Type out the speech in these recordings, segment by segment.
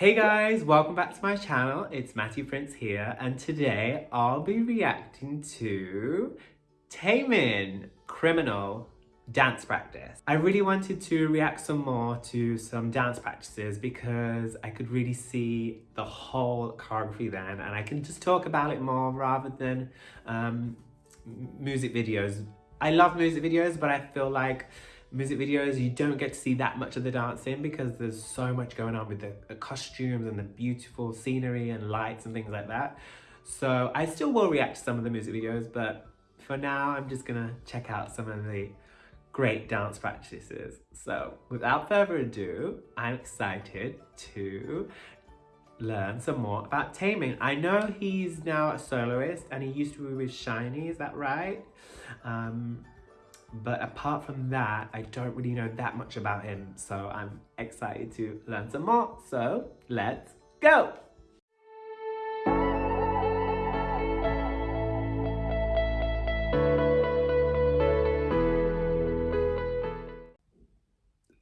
Hey guys, welcome back to my channel. It's Matthew Prince here and today I'll be reacting to Taemin Criminal dance practice. I really wanted to react some more to some dance practices because I could really see the whole choreography then and I can just talk about it more rather than um, music videos. I love music videos but I feel like music videos, you don't get to see that much of the dancing because there's so much going on with the, the, costumes and the beautiful scenery and lights and things like that. So I still will react to some of the music videos, but for now, I'm just gonna check out some of the great dance practices. So without further ado, I'm excited to learn some more about Taemin. I know he's now a soloist and he used to be with SHINee, is that right? Um, but apart from that, I don't really know that much about him. So I'm excited to learn some more. So let's go!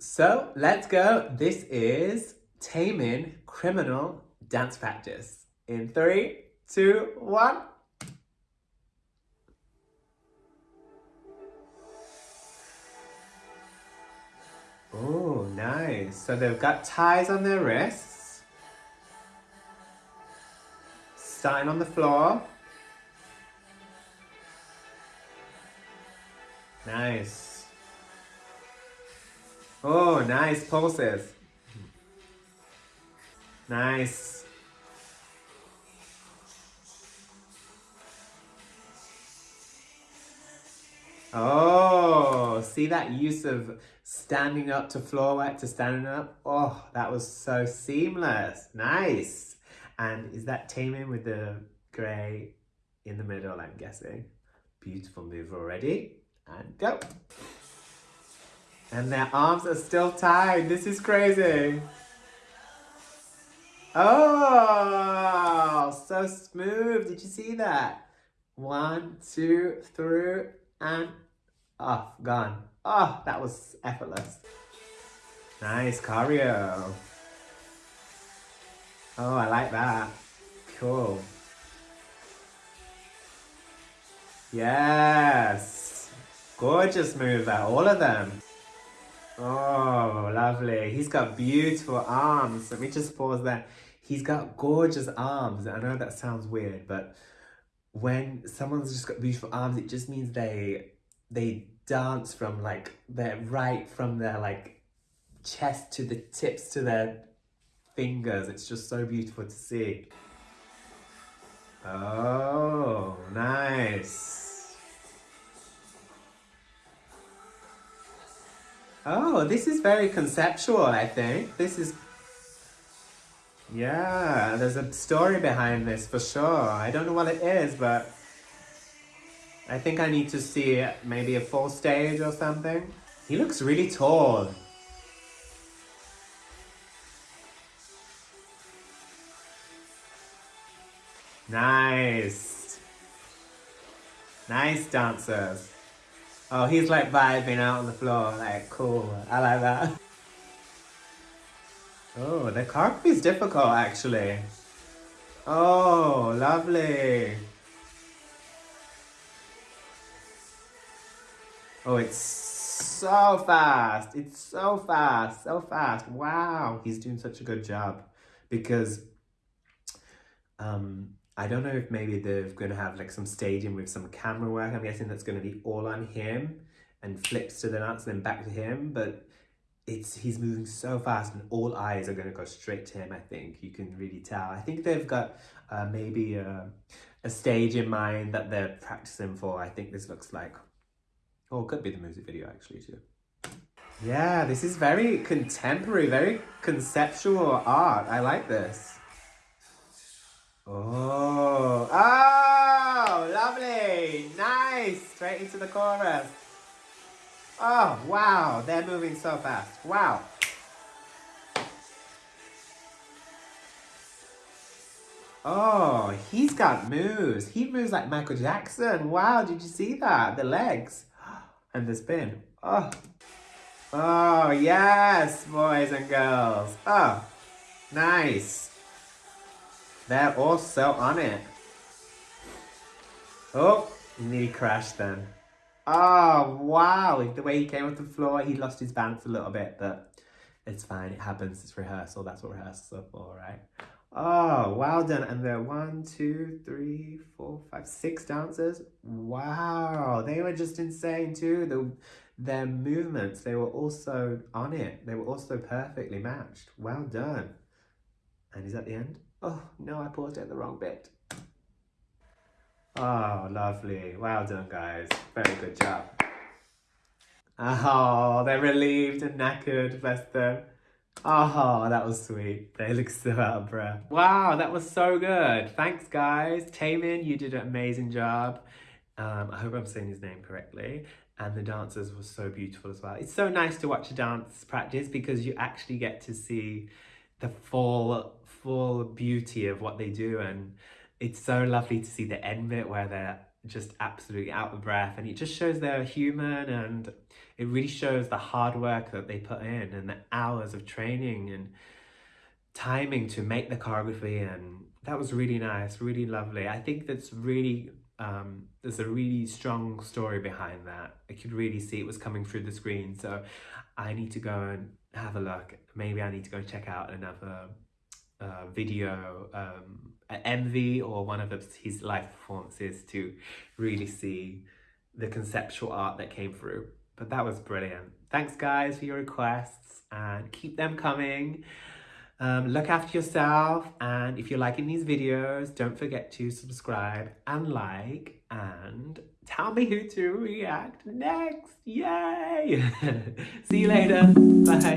So let's go. This is Taemin Criminal Dance Practice. In three, two, one. Oh, nice. So they've got ties on their wrists. Sign on the floor. Nice. Oh, nice pulses. Nice. Oh, see that use of standing up to floor work to standing up. Oh, that was so seamless. Nice. And is that Taemin with the grey in the middle, I'm guessing. Beautiful move already. And go. And their arms are still tied. This is crazy. Oh, so smooth. Did you see that? One, two, through, and off, gone. Oh, that was effortless. Nice choreo. Oh, I like that. Cool. Yes. Gorgeous move there, all of them. Oh, lovely. He's got beautiful arms. Let me just pause there. He's got gorgeous arms. I know that sounds weird, but when someone's just got beautiful arms, it just means they they dance from like their right from their like chest to the tips to their fingers. It's just so beautiful to see. Oh, nice. Oh, this is very conceptual, I think. This is... Yeah, there's a story behind this for sure. I don't know what it is, but I think I need to see maybe a full stage or something. He looks really tall. Nice. Nice dancers. Oh, he's like vibing out on the floor. Like, cool. I like that. Oh, the choreography is difficult actually. Oh, lovely. Oh, it's so fast. It's so fast, so fast. Wow, he's doing such a good job because um, I don't know if maybe they're going to have like some staging with some camera work. I'm guessing that's going to be all on him and flips to the nuts and then back to him. But it's he's moving so fast and all eyes are going to go straight to him, I think. You can really tell. I think they've got uh, maybe a, a stage in mind that they're practicing for. I think this looks like Oh, it could be the music video actually too. Yeah, this is very contemporary, very conceptual art. I like this. Oh, oh, lovely. Nice. Straight into the chorus. Oh, wow. They're moving so fast. Wow. Oh, he's got moves. He moves like Michael Jackson. Wow, did you see that? The legs and the spin. Oh, oh yes, boys and girls. Oh, Nice. They're all so on it. Oh, he nearly crashed then. Oh, wow. The way he came off the floor, he lost his balance a little bit, but it's fine. It happens. It's rehearsal. That's what rehearsals are for, right? Oh, well done. And there are one, two, three, four, five, six dancers. Wow. They were just insane too. The, their movements, they were also on it. They were also perfectly matched. Well done. And is that the end? Oh, no, I paused at the wrong bit. Oh, lovely. Well done, guys. Very good job. Oh, they're relieved and knackered, bless them. Oh, that was sweet. They look so out of breath. Wow, that was so good. Thanks, guys. Taemin, you did an amazing job. Um, I hope I'm saying his name correctly. And the dancers were so beautiful as well. It's so nice to watch a dance practice because you actually get to see the full, full beauty of what they do. And it's so lovely to see the end bit where they're just absolutely out of breath and it just shows they're human and it really shows the hard work that they put in and the hours of training and timing to make the choreography and that was really nice really lovely. I think that's really um, there's a really strong story behind that. I could really see it was coming through the screen so i need to go and have a look. Maybe i need to go check out another uh, video um, MV or one of his live performances to really see the conceptual art that came through. But that was brilliant. Thanks guys for your requests and keep them coming. Um, look after yourself and if you're liking these videos, don't forget to subscribe and like and tell me who to react next. Yay! See you later. Bye.